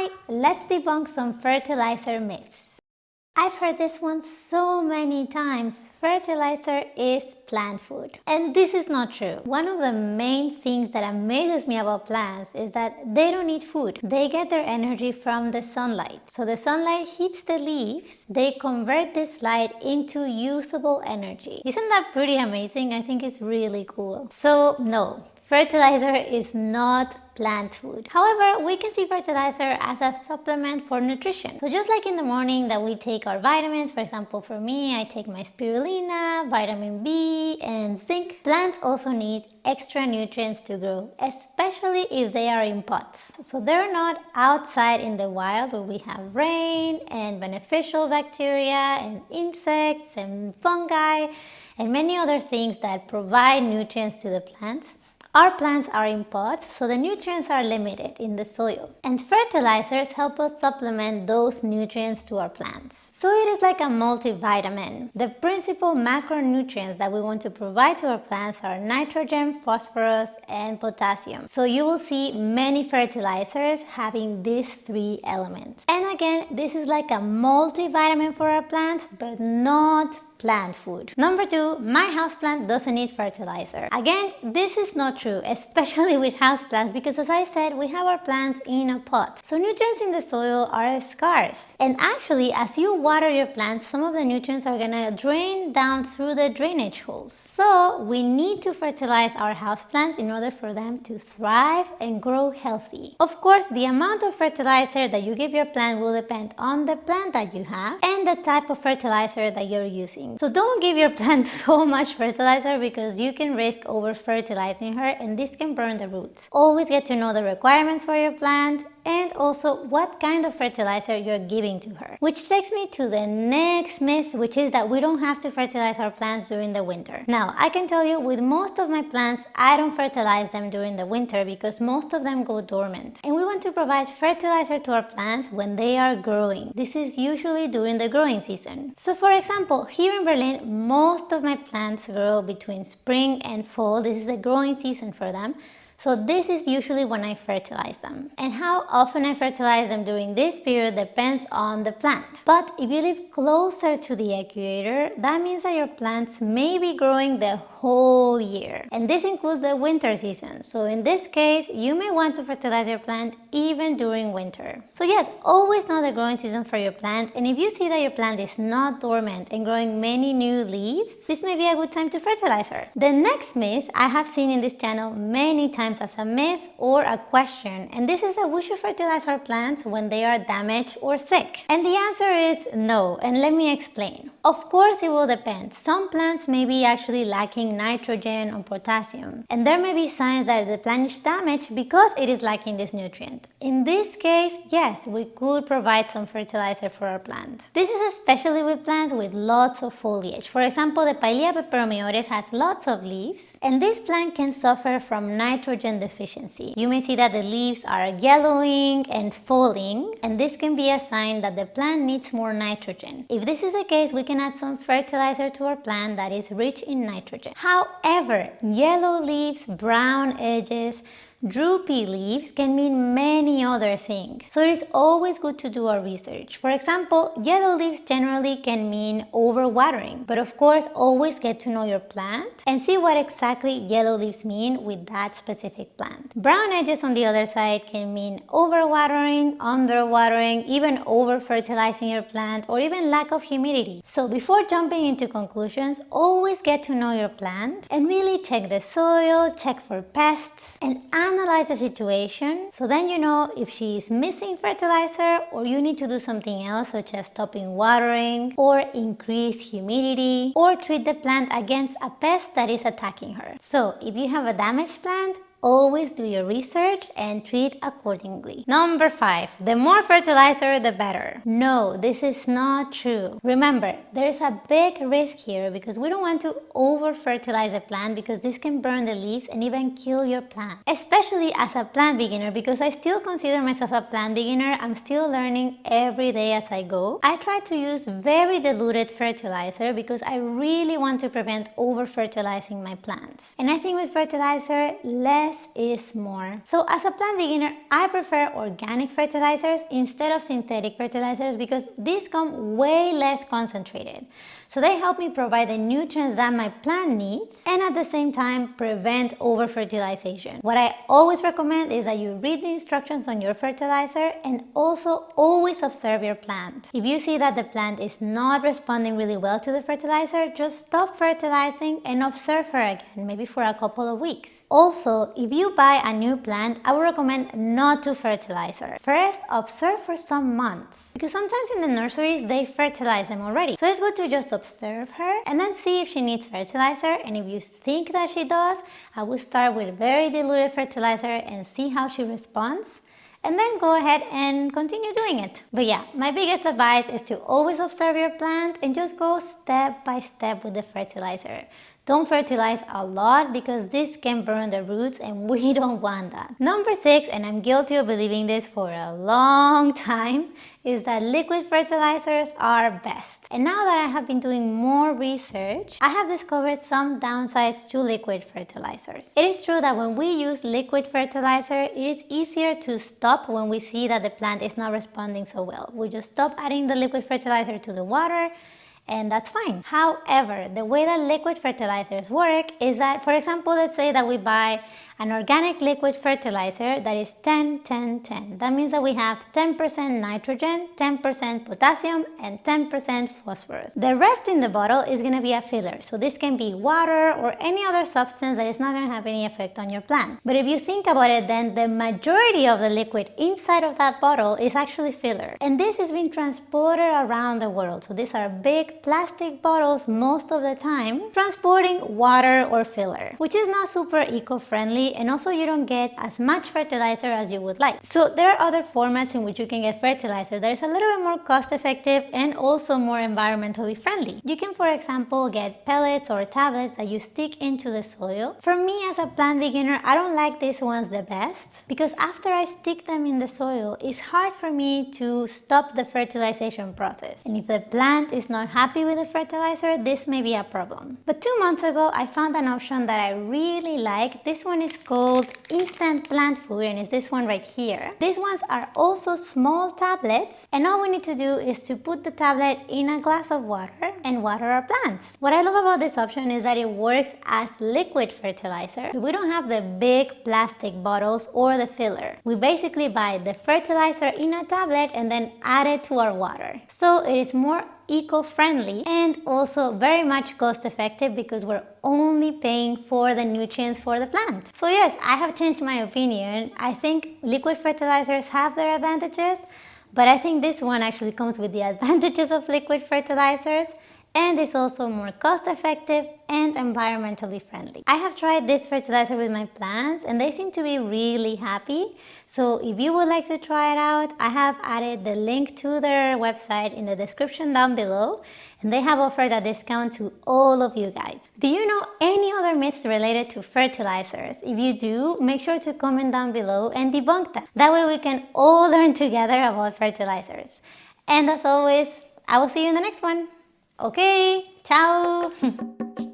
Hi, let's debunk some fertilizer myths. I've heard this one so many times. Fertilizer is plant food. And this is not true. One of the main things that amazes me about plants is that they don't need food. They get their energy from the sunlight. So the sunlight hits the leaves, they convert this light into usable energy. Isn't that pretty amazing? I think it's really cool. So no, fertilizer is not plant food. However, we can see fertilizer as a supplement for nutrition. So just like in the morning that we take our vitamins, for example, for me, I take my spirulina, vitamin B, and zinc. Plants also need extra nutrients to grow, especially if they are in pots. So they're not outside in the wild where we have rain and beneficial bacteria and insects and fungi and many other things that provide nutrients to the plants. Our plants are in pots, so the nutrients are limited in the soil. And fertilizers help us supplement those nutrients to our plants. So it is like a multivitamin. The principal macronutrients that we want to provide to our plants are nitrogen, phosphorus, and potassium. So you will see many fertilizers having these three elements. And again, this is like a multivitamin for our plants, but not plant food. Number two, my houseplant doesn't need fertilizer. Again, this is not true, especially with houseplants because as I said, we have our plants in a pot. So nutrients in the soil are scarce. And actually, as you water your plants, some of the nutrients are gonna drain down through the drainage holes. So we need to fertilize our houseplants in order for them to thrive and grow healthy. Of course, the amount of fertilizer that you give your plant will depend on the plant that you have and the type of fertilizer that you're using. So don't give your plant so much fertilizer because you can risk over fertilizing her and this can burn the roots. Always get to know the requirements for your plant and also what kind of fertilizer you're giving to her. Which takes me to the next myth, which is that we don't have to fertilize our plants during the winter. Now, I can tell you with most of my plants, I don't fertilize them during the winter because most of them go dormant. And we want to provide fertilizer to our plants when they are growing. This is usually during the growing season. So for example, here in Berlin, most of my plants grow between spring and fall. This is the growing season for them. So this is usually when I fertilize them. And how often I fertilize them during this period depends on the plant. But if you live closer to the equator, that means that your plants may be growing the whole year. And this includes the winter season. So in this case, you may want to fertilize your plant even during winter. So yes, always know the growing season for your plant. And if you see that your plant is not dormant and growing many new leaves, this may be a good time to fertilize her. The next myth I have seen in this channel many times times as a myth or a question and this is that we should fertilize our plants when they are damaged or sick. And the answer is no and let me explain. Of course it will depend. Some plants may be actually lacking nitrogen or potassium and there may be signs that the plant is damaged because it is lacking this nutrient. In this case, yes, we could provide some fertilizer for our plant. This is especially with plants with lots of foliage. For example, the Pilea peperomioides has lots of leaves and this plant can suffer from nitrogen nitrogen deficiency. You may see that the leaves are yellowing and falling and this can be a sign that the plant needs more nitrogen. If this is the case, we can add some fertilizer to our plant that is rich in nitrogen. However, yellow leaves, brown edges, Droopy leaves can mean many other things, so it is always good to do our research. For example, yellow leaves generally can mean overwatering, but of course always get to know your plant and see what exactly yellow leaves mean with that specific plant. Brown edges on the other side can mean overwatering, underwatering, even over-fertilizing your plant or even lack of humidity. So before jumping into conclusions, always get to know your plant and really check the soil, check for pests and analyze the situation so then you know if she is missing fertilizer or you need to do something else such as stopping watering or increase humidity or treat the plant against a pest that is attacking her. So if you have a damaged plant, Always do your research and treat accordingly. Number five, the more fertilizer, the better. No, this is not true. Remember, there is a big risk here because we don't want to over fertilize a plant because this can burn the leaves and even kill your plant. Especially as a plant beginner because I still consider myself a plant beginner. I'm still learning every day as I go. I try to use very diluted fertilizer because I really want to prevent over fertilizing my plants. And I think with fertilizer, less less is more. So as a plant beginner, I prefer organic fertilizers instead of synthetic fertilizers because these come way less concentrated. So they help me provide the nutrients that my plant needs and at the same time prevent over-fertilization. What I always recommend is that you read the instructions on your fertilizer and also always observe your plant. If you see that the plant is not responding really well to the fertilizer, just stop fertilizing and observe her again, maybe for a couple of weeks. Also, if you buy a new plant, I would recommend not to fertilize her. First, observe for some months because sometimes in the nurseries they fertilize them already. So it's good to just observe her and then see if she needs fertilizer and if you think that she does, I will start with very diluted fertilizer and see how she responds and then go ahead and continue doing it. But yeah, my biggest advice is to always observe your plant and just go step by step with the fertilizer. Don't fertilize a lot because this can burn the roots and we don't want that. Number six, and I'm guilty of believing this for a long time, is that liquid fertilizers are best. And now that I have been doing more research, I have discovered some downsides to liquid fertilizers. It is true that when we use liquid fertilizer, it is easier to stop when we see that the plant is not responding so well. We just stop adding the liquid fertilizer to the water and that's fine. However, the way that liquid fertilizers work is that, for example, let's say that we buy an organic liquid fertilizer that is 10, 10, 10. That means that we have 10% nitrogen, 10% potassium, and 10% phosphorus. The rest in the bottle is going to be a filler. So this can be water or any other substance that is not going to have any effect on your plant. But if you think about it, then the majority of the liquid inside of that bottle is actually filler. And this is being transported around the world. So these are big plastic bottles most of the time transporting water or filler, which is not super eco-friendly and also you don't get as much fertilizer as you would like. So there are other formats in which you can get fertilizer that is a little bit more cost effective and also more environmentally friendly. You can for example get pellets or tablets that you stick into the soil. For me as a plant beginner I don't like these ones the best because after I stick them in the soil it's hard for me to stop the fertilization process and if the plant is not happy with the fertilizer this may be a problem. But two months ago I found an option that I really like. This one is called instant plant food and it's this one right here. These ones are also small tablets and all we need to do is to put the tablet in a glass of water and water our plants. What I love about this option is that it works as liquid fertilizer. We don't have the big plastic bottles or the filler. We basically buy the fertilizer in a tablet and then add it to our water. So it is more eco-friendly and also very much cost effective because we're only paying for the nutrients for the plant. So yes, I have changed my opinion. I think liquid fertilizers have their advantages, but I think this one actually comes with the advantages of liquid fertilizers and is also more cost effective and environmentally friendly. I have tried this fertilizer with my plants and they seem to be really happy. So if you would like to try it out, I have added the link to their website in the description down below and they have offered a discount to all of you guys. Do you know any other myths related to fertilizers? If you do, make sure to comment down below and debunk them. That way we can all learn together about fertilizers. And as always, I will see you in the next one. Ok, chao.